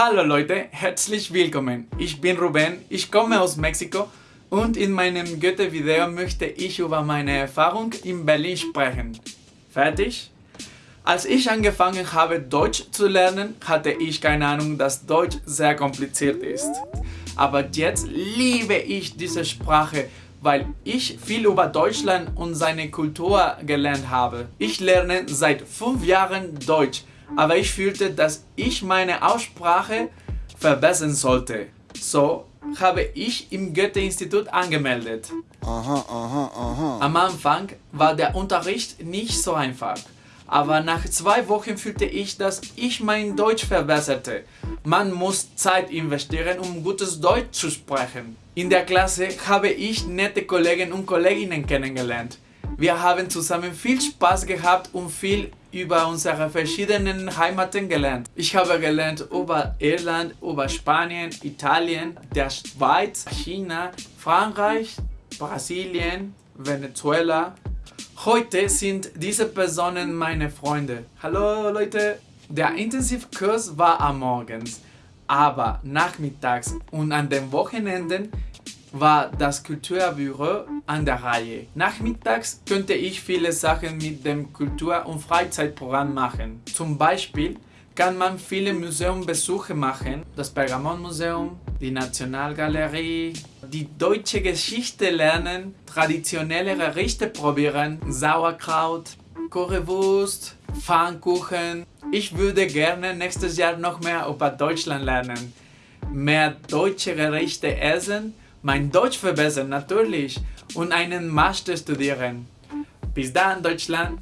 Hallo Leute, herzlich willkommen. Ich bin Ruben, ich komme aus Mexiko und in meinem Goethe-Video möchte ich über meine Erfahrung in Berlin sprechen. Fertig? Als ich angefangen habe Deutsch zu lernen, hatte ich keine Ahnung, dass Deutsch sehr kompliziert ist. Aber jetzt liebe ich diese Sprache, weil ich viel über Deutschland und seine Kultur gelernt habe. Ich lerne seit fünf Jahren Deutsch aber ich fühlte, dass ich meine Aussprache verbessern sollte. So habe ich im Goethe-Institut angemeldet. Aha, aha, aha. Am Anfang war der Unterricht nicht so einfach. Aber nach zwei Wochen fühlte ich, dass ich mein Deutsch verbesserte. Man muss Zeit investieren, um gutes Deutsch zu sprechen. In der Klasse habe ich nette Kollegen und Kolleginnen kennengelernt. Wir haben zusammen viel Spaß gehabt und viel über unsere verschiedenen Heimaten gelernt. Ich habe gelernt über Irland, über Spanien, Italien, der Schweiz, China, Frankreich, Brasilien, Venezuela. Heute sind diese Personen meine Freunde. Hallo Leute! Der Intensivkurs war am Morgens, aber nachmittags und an den Wochenenden war das Kulturbüro an der Reihe. Nachmittags könnte ich viele Sachen mit dem Kultur- und Freizeitprogramm machen. Zum Beispiel kann man viele Museumbesuche machen, das Pergamonmuseum, die Nationalgalerie, die deutsche Geschichte lernen, traditionelle Gerichte probieren, Sauerkraut, Currywurst, Pfannkuchen. Ich würde gerne nächstes Jahr noch mehr über Deutschland lernen, mehr deutsche Gerichte essen mein Deutsch verbessern natürlich und einen Master studieren. Bis dann, Deutschland!